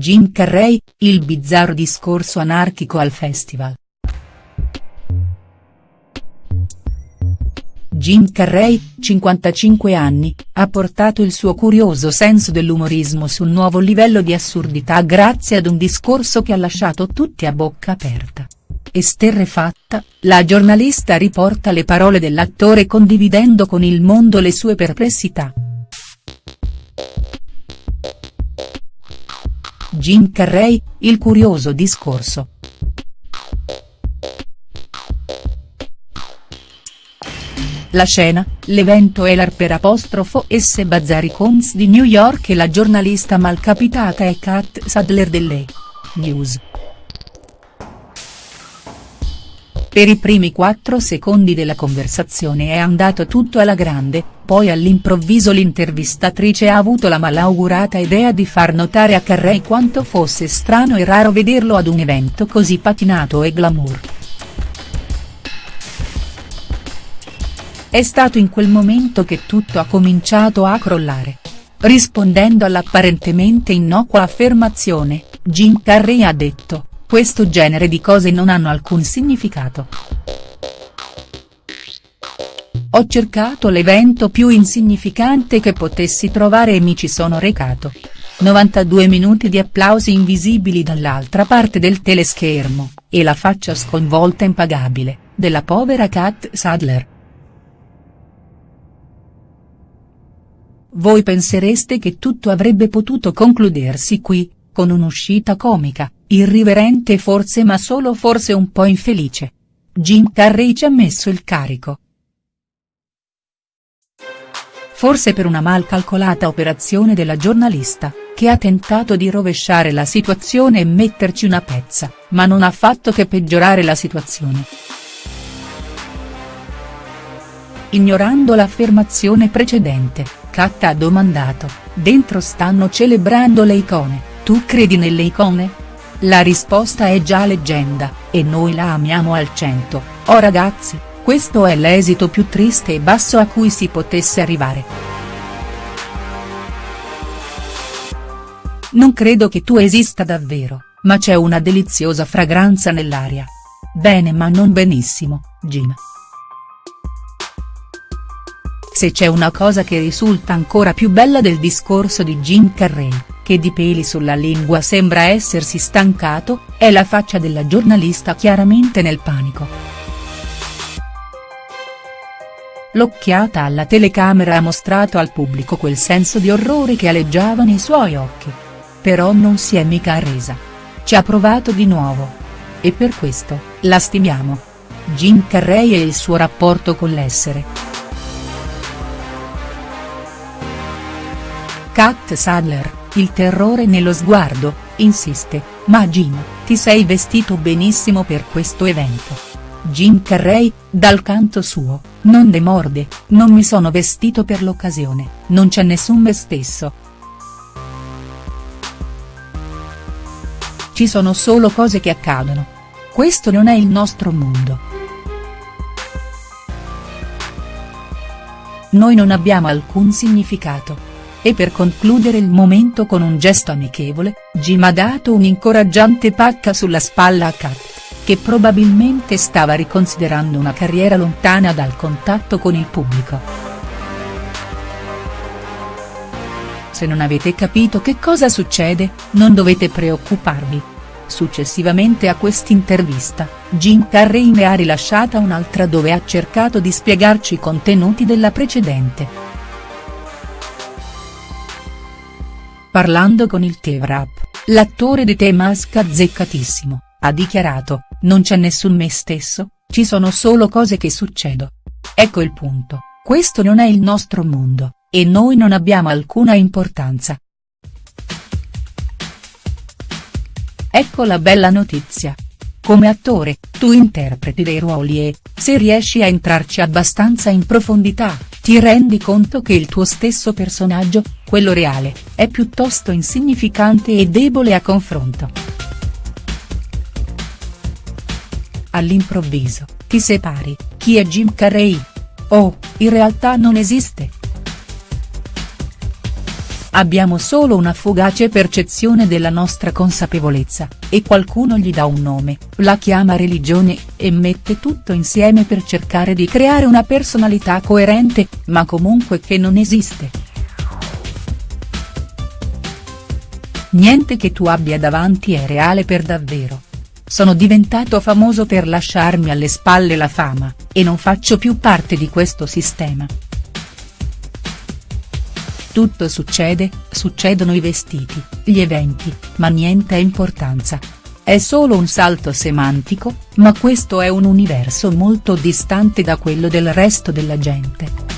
Jim Carrey, il bizzarro discorso anarchico al festival. Jim Carrey, 55 anni, ha portato il suo curioso senso dell'umorismo su un nuovo livello di assurdità grazie ad un discorso che ha lasciato tutti a bocca aperta. Esterrefatta, la giornalista riporta le parole dell'attore condividendo con il mondo le sue perplessità. Jim Carrey, il curioso discorso. La scena, l'evento è l'Harper apostrofo S Bazzari Cons di New York e la giornalista malcapitata è Kat Sadler delle News. Per i primi quattro secondi della conversazione è andato tutto alla grande, poi all'improvviso l'intervistatrice ha avuto la malaugurata idea di far notare a Carrey quanto fosse strano e raro vederlo ad un evento così patinato e glamour. È stato in quel momento che tutto ha cominciato a crollare. Rispondendo all'apparentemente innocua affermazione, Jim Carrey ha detto, questo genere di cose non hanno alcun significato. Ho cercato l'evento più insignificante che potessi trovare e mi ci sono recato. 92 minuti di applausi invisibili dall'altra parte del teleschermo, e la faccia sconvolta impagabile, della povera Kat Sadler. Voi pensereste che tutto avrebbe potuto concludersi qui, con un'uscita comica, irriverente forse ma solo forse un po' infelice. Jim Carrey ci ha messo il carico. Forse per una mal calcolata operazione della giornalista, che ha tentato di rovesciare la situazione e metterci una pezza, ma non ha fatto che peggiorare la situazione. Ignorando l'affermazione precedente, Kat ha domandato, dentro stanno celebrando le icone, tu credi nelle icone? La risposta è già leggenda, e noi la amiamo al cento, oh ragazzi, questo è l'esito più triste e basso a cui si potesse arrivare. Non credo che tu esista davvero, ma c'è una deliziosa fragranza nell'aria. Bene ma non benissimo, Jim. Se c'è una cosa che risulta ancora più bella del discorso di Jim Carrey, che di peli sulla lingua sembra essersi stancato, è la faccia della giornalista chiaramente nel panico. L'occhiata alla telecamera ha mostrato al pubblico quel senso di orrore che aleggiava nei suoi occhi. Però non si è mica arresa. Ci ha provato di nuovo. E per questo, la stimiamo. Jim Carrey e il suo rapporto con l'essere. Kat Sadler, il terrore nello sguardo, insiste, ma Jim, ti sei vestito benissimo per questo evento. Jim Carrey, dal canto suo, non demorde, non mi sono vestito per l'occasione, non c'è nessun me stesso. Ci sono solo cose che accadono. Questo non è il nostro mondo. Noi non abbiamo alcun significato. E per concludere il momento con un gesto amichevole, Jim ha dato un'incoraggiante pacca sulla spalla a Kat, che probabilmente stava riconsiderando una carriera lontana dal contatto con il pubblico. Se non avete capito che cosa succede, non dovete preoccuparvi. Successivamente a quest'intervista, Jim Carrey ne ha rilasciata un'altra dove ha cercato di spiegarci i contenuti della precedente. Parlando con il T-Rap, l'attore di The Mask azzeccatissimo, ha dichiarato, non c'è nessun me stesso, ci sono solo cose che succedono. Ecco il punto, questo non è il nostro mondo, e noi non abbiamo alcuna importanza. Ecco la bella notizia. Come attore, tu interpreti dei ruoli e, se riesci a entrarci abbastanza in profondità, ti rendi conto che il tuo stesso personaggio, quello reale, è piuttosto insignificante e debole a confronto. All'improvviso, ti separi, chi è Jim Carrey? Oh, in realtà non esiste. abbiamo solo una fugace percezione della nostra consapevolezza, e qualcuno gli dà un nome, la chiama religione, e mette tutto insieme per cercare di creare una personalità coerente, ma comunque che non esiste. Niente che tu abbia davanti è reale per davvero. Sono diventato famoso per lasciarmi alle spalle la fama, e non faccio più parte di questo sistema. Tutto succede, succedono i vestiti, gli eventi, ma niente importanza. È solo un salto semantico, ma questo è un universo molto distante da quello del resto della gente.